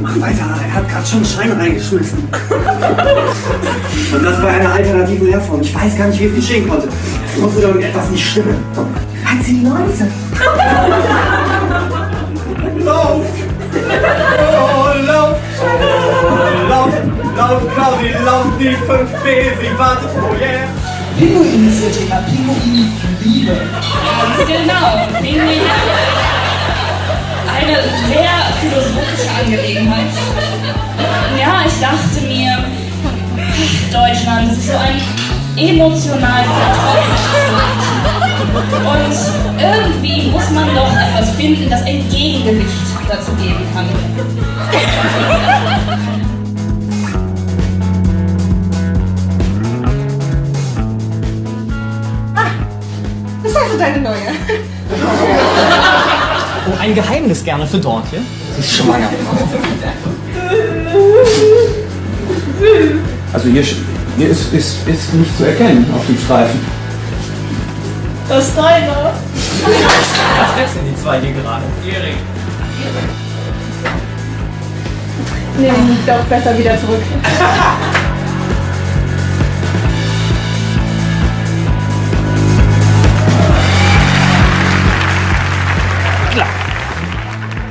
Mach weiter, er hat gerade schon einen Schein reingeschmissen. Und das bei einer alternativen Lehrform. Ich weiß gar nicht, wie es geschehen konnte. Es musste doch irgendetwas nicht stimmen. Halt sie die Leute. Lauf! Oh, lauf! Oh, lauf! Lauf, Claudi, lauf, die 5B, sie wartet, oh yeah! Pinguin-Initiative, Pinguin-Liebe. Ganz genau. Pinguin. Eine sehr philosophische Angelegenheit. Ja, ich dachte mir, Deutschland, ist so ein emotional vertrocknetes Und irgendwie muss man doch etwas finden, das ein Gegengewicht dazu geben kann. Das ist also deine neue. Ein Geheimnis gerne für Dortje. Sie ist schwanger. Also hier, hier ist, ist, ist nicht zu erkennen auf dem Streifen. Das ist deine. Was wechseln die zwei hier gerade? Erik. Nee, doch besser wieder zurück.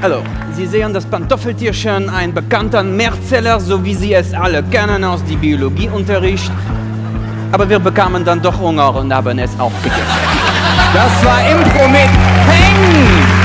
Also, Sie sehen das Pantoffeltierchen, ein bekannter Mehrzeller, so wie Sie es alle kennen aus dem Biologieunterricht. Aber wir bekamen dann doch Hunger und haben es auch gegessen. Das war Impro mit Peng!